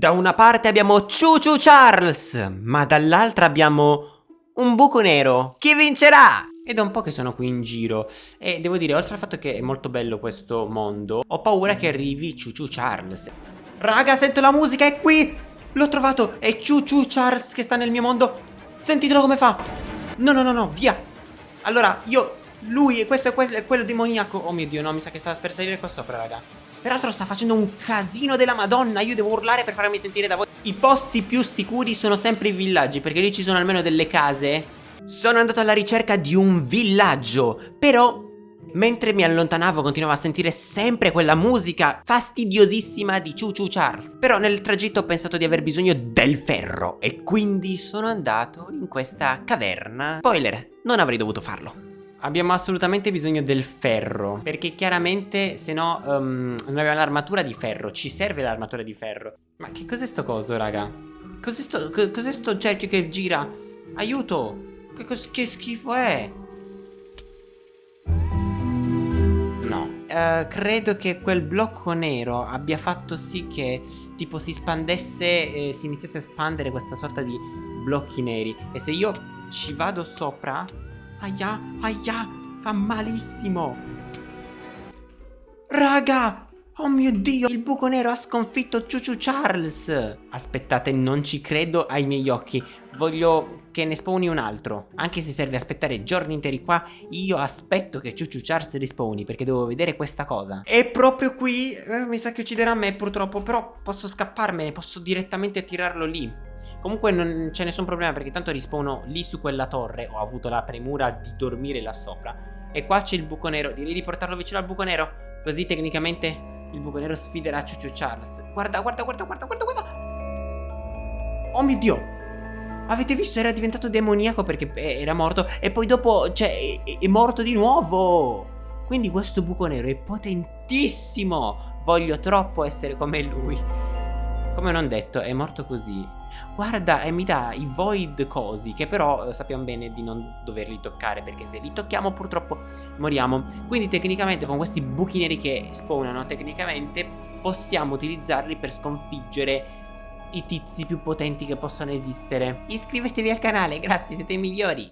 Da una parte abbiamo Choo Charles, ma dall'altra abbiamo un buco nero. Chi vincerà? È da un po' che sono qui in giro e devo dire, oltre al fatto che è molto bello questo mondo, ho paura che arrivi Choo Charles. Raga, sento la musica, è qui! L'ho trovato, è Choo Charles che sta nel mio mondo. Sentitelo come fa. No, no, no, no, via. Allora, io, lui, questo è, quello, è quello demoniaco. Oh mio Dio, no, mi sa che sta per salire qua sopra, raga. Peraltro sta facendo un casino della madonna Io devo urlare per farmi sentire da voi. I posti più sicuri sono sempre i villaggi Perché lì ci sono almeno delle case. Sono andato alla ricerca di un villaggio Però Mentre mi allontanavo continuavo a sentire sempre quella musica fastidiosissima di Choo Choo Charles. Però nel tragitto ho pensato di aver bisogno del ferro E quindi sono andato in questa caverna. Spoiler, non avrei dovuto farlo Abbiamo assolutamente bisogno del ferro Perché chiaramente se no um, Noi abbiamo l'armatura di ferro Ci serve l'armatura di ferro Ma che cos'è sto coso raga? Cos'è sto, cos sto cerchio che gira? Aiuto Che, che schifo è? No uh, Credo che quel blocco nero abbia fatto sì che Tipo si spandesse eh, Si iniziasse a espandere questa sorta di blocchi neri E se io ci vado sopra Aia, aia, fa malissimo. Raga, Oh mio dio, il buco nero ha sconfitto Chuchu Charles. Aspettate, non ci credo ai miei occhi. Voglio che ne spawni un altro. Anche se serve aspettare giorni interi qua Io aspetto che Chuchu Charles rispawni Perché devo vedere questa cosa. E proprio qui, eh, mi sa che ucciderà me purtroppo Però posso scapparmene, posso direttamente attirarlo lì Comunque non c'è nessun problema perché tanto rispawno lì su quella torre Ho avuto la premura di dormire là sopra E qua c'è il buco nero Direi di portarlo vicino al buco nero Così tecnicamente il buco nero sfiderà Chuchu Charles. Guarda, guarda, guarda, guarda, guarda, guarda. Oh mio Dio. Avete visto? Era diventato demoniaco perché eh, era morto. E poi dopo, cioè, è, è morto di nuovo. Quindi questo buco nero è potentissimo. Voglio troppo essere come lui. Come non detto, è morto così. Guarda e mi dà i void cosi Che però eh, sappiamo bene di non doverli toccare Perché se li tocchiamo purtroppo moriamo. Quindi tecnicamente con questi buchi neri che spawnano Tecnicamente possiamo utilizzarli per sconfiggere i tizi più potenti che possano esistere. Iscrivetevi al canale, grazie, siete i migliori